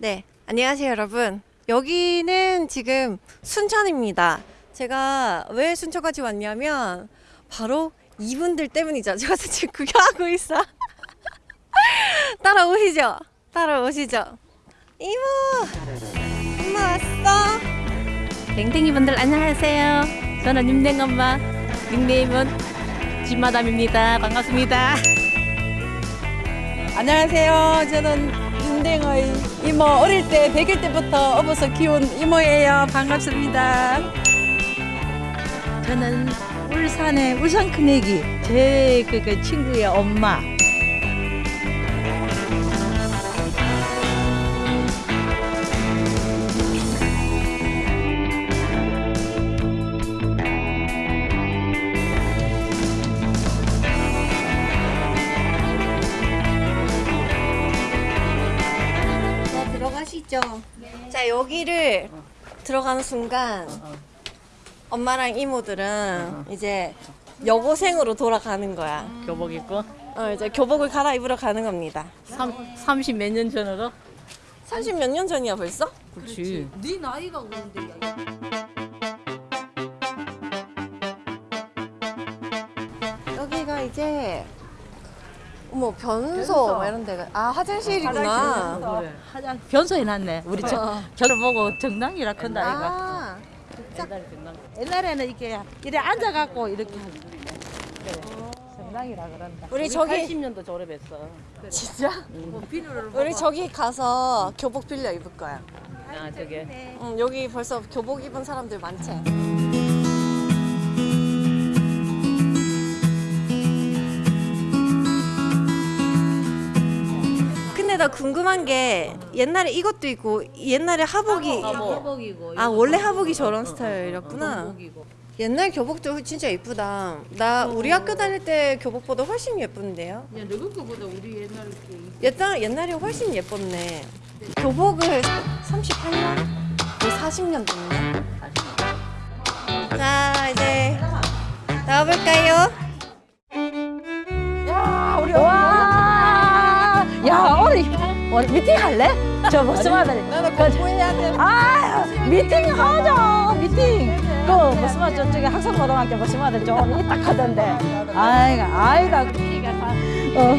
네, 안녕하세요, 여러분. 여기는 지금 순천입니다. 제가 왜 순천까지 왔냐면 바로 이분들 때문이죠. 제가 지금 구경하고 있어. 따라오시죠. 따라오시죠. 이모, 엄마 왔어. 댕댕이 분들 안녕하세요. 저는 윤댕엄마 닉네임은 집마담입니다. 반갑습니다. 안녕하세요. 저는 윤댕의 이모 어릴 때 100일 때부터 업어서 키운 이모예요. 반갑습니다. 저는 울산의 울산 큰애기 제그 친구의 엄마. 들어가시죠. 자, 여기를 들어가는 순간 엄마랑 이모들은 이제 여고생으로 돌아가는 거야. 교복 입고 어, 이제 교복을 갈아입으러 가는 겁니다. 30 몇 년 전으로 30 몇 년 전이야 벌써? 그렇지. 네 나이가 그런데. 여기가 이제 어머 변소 뭐 이런 데가 아 화장실이구나. 그래. 화장 변소 해놨네. 우리 저, 어. 저를 보고 정당이라 큰다 이가. 아, 거. 옛날에는 이렇게 이래 앉아갖고 이렇게 그래. 정당이라 그런다. 우리 저기 80년도 졸업했어. 진짜? 뭐 비누를 우리 저기 가서 교복 빌려 입을 거야. 아 저게 응, 여기 벌써 교복 입은 사람들 많지. 나 궁금한 게 옛날에 이것도 있고 옛날에 하복이 하복 이고. 아 원래 하복이 저런 스타일이었구나. 하복이고. 옛날 교복도 진짜 예쁘다. 나 우리 학교 다닐 때 교복보다 훨씬 예쁜데요. 야, 너그 거보다 우리 옛날 게 옛날 옛날이 훨씬 예뻤네. 교복을 38년, 거의 40년 됐네. 자 이제 나와볼까요? 우리 우리 미팅 할래? 저 무슨 말들? 나도 공부해야 돼. 아, 미팅 하자. 미팅. 그 무슨 말 저쪽에 학생 고등학교 무슨 말들 좀 이따 하던데. 아이가, 아이가. 어.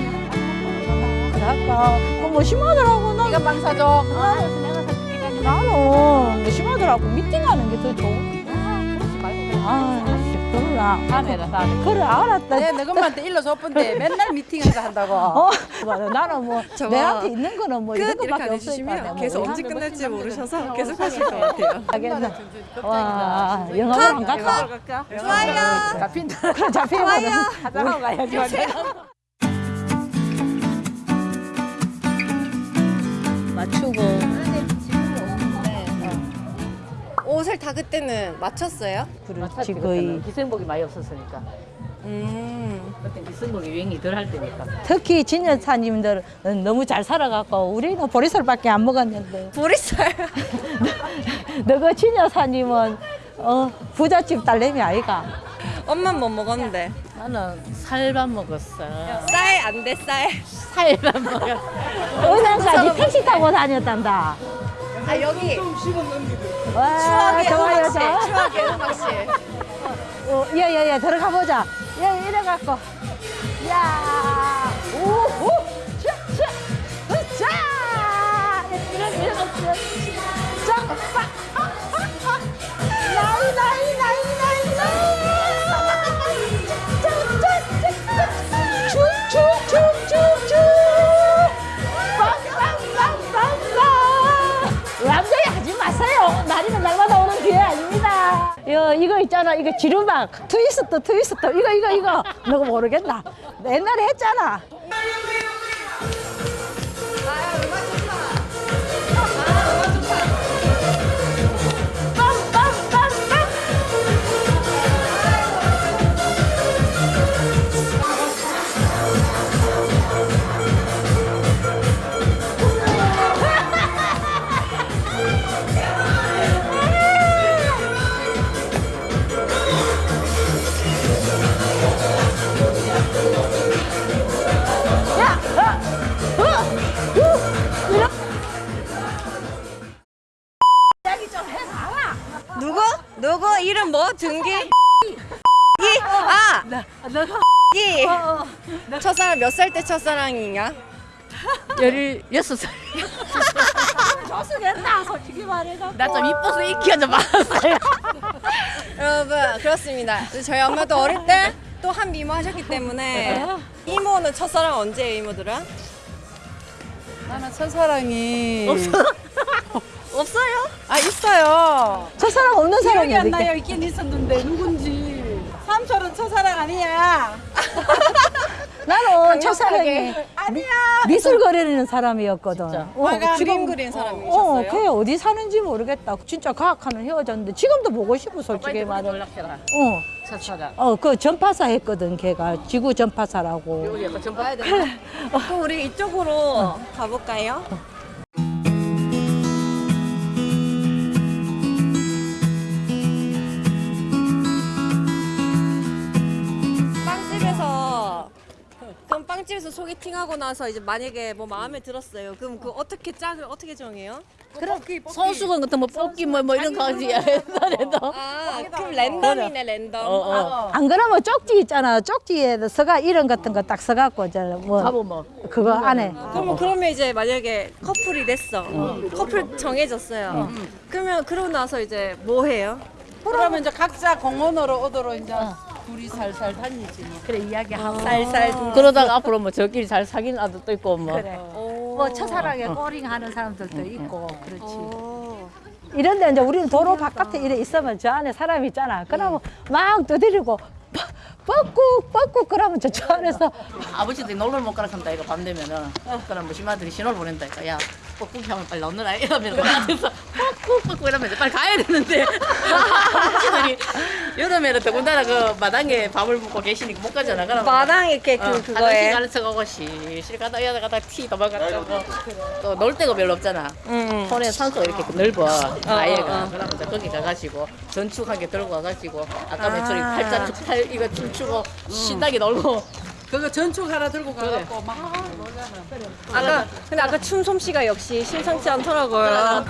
그럴까? 그 무슨 말들하고 나. 네가 빵 사줘. 나는 무슨 말들하고 미팅하는 게 더 좋은. 아, 그러나. 카메라 다. 그래 알았다. 내 너금한테 일러 줬던데 맨날 미팅에서 한다고. 어. 나는 뭐 내한테 있는 거는 뭐끝 이런 안 없으니까. 뭐 계속 우리 언제 한 끝날지 번 모르셔서 계속 하실 것 같아요. 하겠나? 와, 영업을 안 갈까? 좋아요. 잡힌다. 잡히면 하자고 가야지. 옷을 다 그때는 맞췄어요? 그렇지, 거의. 기생복이 많이 없었으니까. 음. 그때 기생복이 유행이 덜 할 때니까. 특히 진여사님들은 너무 잘 살아갖고 우리는 보리쌀밖에 안 먹었는데 보리쌀. 너그 진여사님은 어, 부잣집 딸내미 아이가 엄만 뭐 먹었는데? 나는 살밥 먹었어. 쌀 안 돼 쌀. 살밥 먹었어. 의상까지 택시 타고 다녔단다 아 여기 와, 추억의 좋아요, 음악실. 좋아. 추억의 음악실. 어, 예, 예, 예, 들어가 보자. 예, 이래갖고. 야, 오, 오, 자, 자, 으짜! 이래, 이래, 이래, 자, 빠, 아닙니다. 이거, 있잖아. 이거 지루막. 트위스트, 트위스트. 이거, 이거, 이거. 너가 모르겠나? 옛날에 했잖아. 너가 이! 어, 첫사랑 몇 살 때 첫사랑이냐? 열여섯 살. 조수겠다 솔직히 말해서. 나 좀 이뻐서 인기가 좀 많았어요. 여러분 그렇습니다. 저희 엄마도 어릴 때 또 한 미모 하셨기 때문에 이모는 첫사랑 언제예요 이모들은? 나는 첫사랑이 없어요? 아 있어요. 첫사랑 없는 사람이 기억이 안 어디. 있긴 있었는데 누군지. 삼촌은 첫사랑 아니야. 나는 첫사랑이 아니야. 미술 거리는 사람이었거든. 어, 지금 그림 그린 어, 사람이셨어요? 그게 어디 사는지 모르겠다. 진짜 과학하는 헤어졌는데 지금도 보고 싶어 솔직히 말해. 연락해라. 어. 어, 그 전파사 했거든 걔가 지구 전파사라고. 여기 약간 되나? 그럼 우리 이쪽으로 가볼까요? 빵집에서 소개팅하고 나서 이제 만약에 뭐 마음에 들었어요. 그럼 그 어떻게 짝을 어떻게 정해요? 그럼 손수건 같은 뭐 뽑기 뭐, 뭐 이런 거 하지 옛날에도. 아 그럼 랜덤이네 랜덤. 어, 어. 안 그러면 쪽지 있잖아. 쪽지에 서가 이름 같은 거 딱 써갖고 이제 뭐 가보 뭐. 그거 안에 그러면 그러면 이제 만약에 커플이 됐어. 커플 정해졌어요. 그러면 그러고 나서 이제 뭐 해요? 그러면 이제 각자 공원으로 오도록 이제 둘이 살살 다니지. 뭐. 그래 이야기하고 살살 두 그러다가 앞으로 뭐 저끼리 잘 사귀는 아들도 있고 뭐. 그래. 뭐 첫사랑에 꼬링하는 사람들도 있고 그렇지. 오. 이런데 이제 우리는 도로 바깥에 이래 있으면 저 안에 사람이 있잖아. 그러면 막 두드리고 뻑꾹 뻑꾹 그러면 저, 저 안에서 아버지들이 놀러 못 가라 한다 이거 밤 되면은 그럼 뭐 시마들이 신호를 보낸다 니까 야 뻑꾹 하면 빨리 나오느라 이러면 뻑 꾹 뻑꾹 이러면 이제 빨리 가야 되는데 아버지들이 여름에는 더군다나 그 마당에 밥을 먹고 계시니까 못 가잖아 그럼 마당 이렇게 그 어, 화장실 그거에. 가르쳐 가고 실실 가다 여다 가다 티 도망가고 또놀 데가 별로 없잖아 응. 손에 산소가 이렇게 넓어 아예가 어, 어. 그러면 거기 가가지고 전축 한개 들고 와가지고 아까 아. 매출이 팔자 팔 이거 춤추고 신나게 놀고 그거 전축 하나 들고 가갖고 막 놀잖아. 아까 근데 아까 춤 솜씨가 역시 심상치 않더라고요.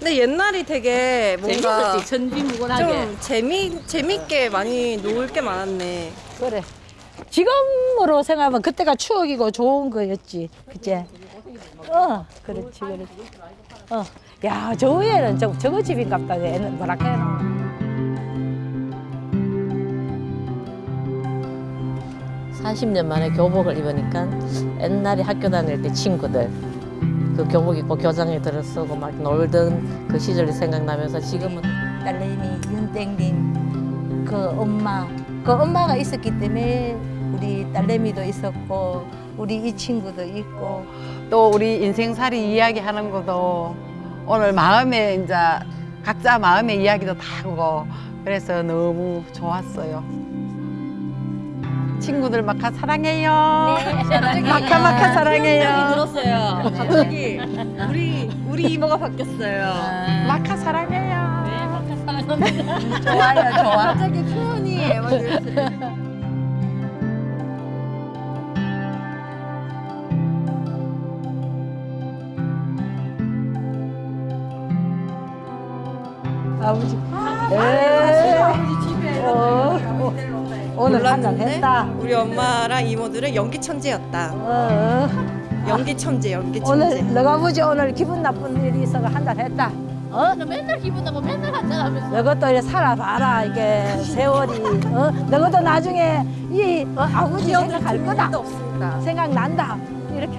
근데 옛날이 되게 뭔가 재밌었지 천지무근하게 좀 재미 재밌게 많이 놀 게 많았네. 그래. 지금으로 생각하면 그때가 추억이고 좋은 거였지. 그치? 어, 그렇지, 그렇지. 어. 야, 저 위에는 저, 저거 집인갑다. 얘는 뭐라 해야 40년 만에 교복을 입으니까 옛날에 학교 다닐 때 친구들 그 교복 입고 교장에 들어서고 막 놀던 그 시절이 생각나면서 지금은 딸내미 윤땡님 그 엄마 그 엄마가 있었기 때문에 우리 딸내미도 있었고 우리 이 친구도 있고 또 우리 인생살이 이야기하는 것도 오늘 마음에 이제 각자 마음의 이야기도 다 하고 그래서 너무 좋았어요. 친구들 마카 사랑해요. 마카 마카 사랑해요. 들었어요. 갑자기 우리 우리 이모가 바뀌었어요. 마카 사랑해요. 좋아요 좋아 갑자기 표현이 막 이랬어요. 아버지 에이. 어, 어, 오늘 한잔 몰랐는데 했다 우리 엄마랑 이모들은 연기 천재였다. 어, 연기 천재, 연기 천재. 오늘 너가 아버지 오늘 기분 나쁜 일이 있어서 한잔 했다 어? 나 맨날 기분 나고 맨날 한잔 하면서 너것도 이래 살아봐라 이게 세월이 어? 너것도 나중에 이 어, 아버지 생각할 거다 없습니다. 생각난다 이렇게